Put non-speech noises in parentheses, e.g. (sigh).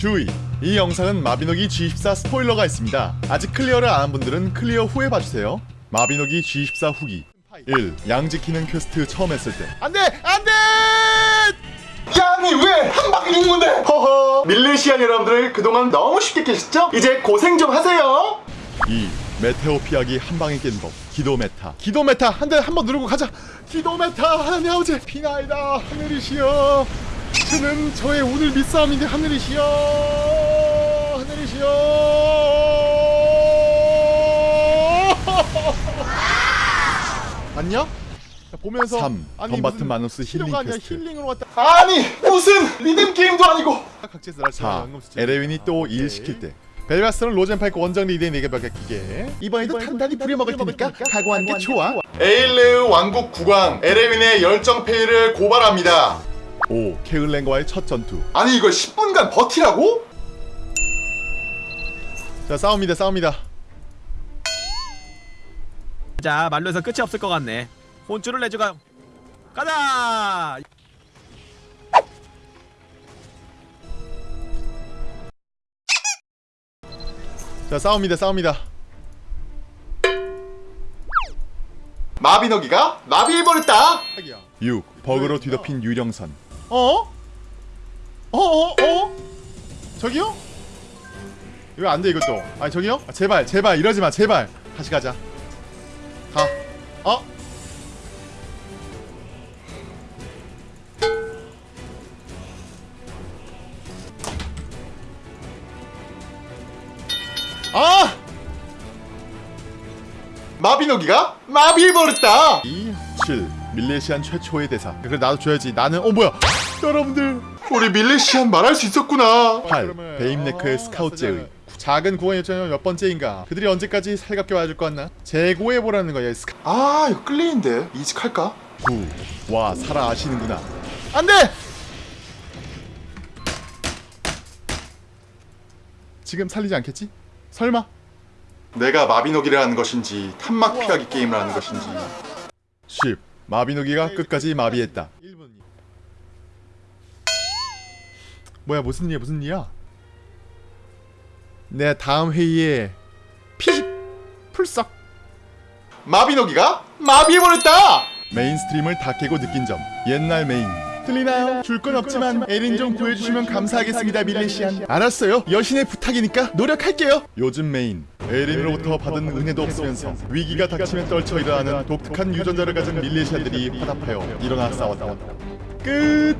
주의! 이 영상은 마비노기 G14 스포일러가 있습니다. 아직 클리어를 안 한 분들은 클리어 후에 봐주세요. 마비노기 G14 후기 1. 양 지키는 퀘스트 처음 했을 때 안돼! 안돼! 양이 왜 한 방에 죽는 건데? 허허 밀레시안 여러분들 그동안 너무 쉽게 깨셨죠? 이제 고생 좀 하세요 2. 메테오 피하기 한 방에 깨는 법 기도 메타 기도 메타 한 대 한 번 누르고 가자 기도 메타 하나님 아버지 비나이다 하늘이시여 저는 저의 오늘 밑싸움인데 하늘이시여 하늘이시여. (laughs) 안녕? 자, 보면서 3. 덤바튼 마누스 힐링 아니야 퀘스트. 힐링으로 왔다. 아니 무슨 리듬 게임도 아니고. 각지에서 날 4. 에레윈이 또 일 시킬 때. 벨바스는 로젠파이크 원정 리드에 4개 맡기게 이번에도 단단히 부려먹을 테니까 각오하는 게 좋아. 에일레우 왕국 국왕 에레윈의 열정페이를 고발합니다 5. 케을랭과의 첫 전투. 아니 이걸 10분간 버티라고? 자 싸웁니다 싸웁니다. 자 말로 해서 끝이 없을 것 같네. 혼쭐을 내주가. 가자! 자 싸웁니다 싸웁니다. 마비노기가 마비해버렸다! 6. 버그로 뒤덮인 유령선 어? 어어어? 어? 저기요? 이거 안돼 이것도 아니 저기요? 아, 제발 제발 이러지마 제발 다시 가자 가 어? 아! 마비노기가 마비해버렸다 2. 7. 밀레시안 최초의 대사 그래 나도 줘야지 나는 어 뭐야 여러분들 우리 밀레시안 말할 수 있었구나 8. 베임네크의 스카우트 제의 작은 요청은 몇 번째인가 그들이 언제까지 살갑게 와줄 것 같나 재고해보라는 거야 스카 아 이거 끌리는데 이직할까? 9. 와 살아 아시는구나 안돼! 지금 살리지 않겠지? 설마? 내가 마비노기를 하는 것인지 탄막 피하기 게임을 하는 것인지 10. 마비노기가 끝까지 마비했다. 1분 뭐야 무슨 일이야 무슨 일이야? 내 다음 회의에 피식! 풀썩! 마비노기가 마비해버렸다! 메인 스트림을 다 깨고 느낀 점. 옛날 메인. 들리나요? 줄 건 없지만 에린 좀 구해주시면 감사하겠습니다 밀레시안. 알았어요. 여신의 부탁이니까 노력할게요. 요즘 메인 에린으로부터 받은 은혜도 없으면서 위기가 닥치면 떨쳐 일어나는 독특한 유전자를 가진 밀레시안들이 화답하여 일어나 싸웠다. 끝